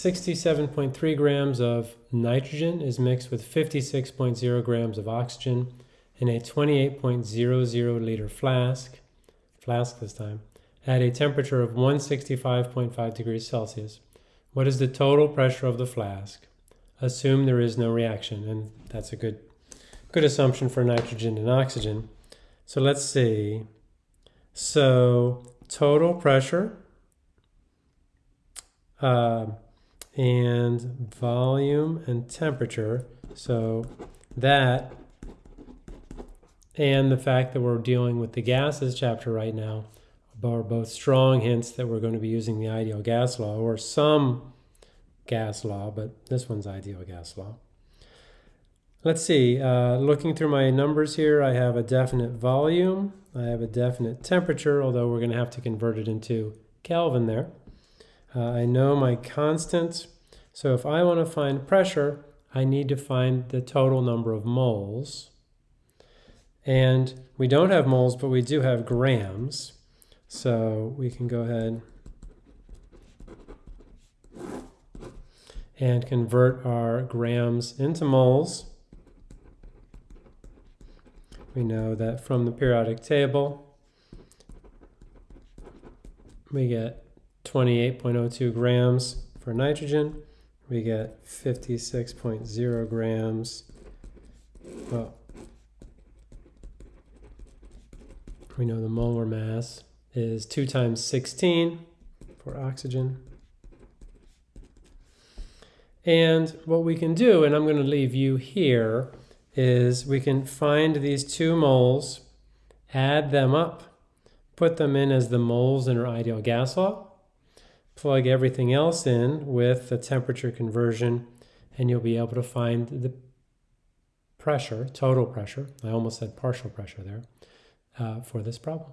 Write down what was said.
67.3 grams of nitrogen is mixed with 56.0 grams of oxygen in a 28.00 liter flask, flask this time, at a temperature of 165.5 degrees Celsius. What is the total pressure of the flask? Assume there is no reaction, and that's a good, good assumption for nitrogen and oxygen. So let's see. So total pressure uh, and volume and temperature. So that and the fact that we're dealing with the gases chapter right now are both strong hints that we're going to be using the ideal gas law or some gas law, but this one's ideal gas law. Let's see, uh, looking through my numbers here, I have a definite volume, I have a definite temperature, although we're going to have to convert it into Kelvin there. Uh, I know my constant, so if I want to find pressure, I need to find the total number of moles. And we don't have moles, but we do have grams. So we can go ahead and convert our grams into moles. We know that from the periodic table, we get 28.02 grams for nitrogen. We get 56.0 grams. Well, we know the molar mass is 2 times 16 for oxygen. And what we can do, and I'm going to leave you here, is we can find these two moles, add them up, put them in as the moles in our ideal gas law, plug everything else in with the temperature conversion, and you'll be able to find the pressure, total pressure, I almost said partial pressure there, uh, for this problem.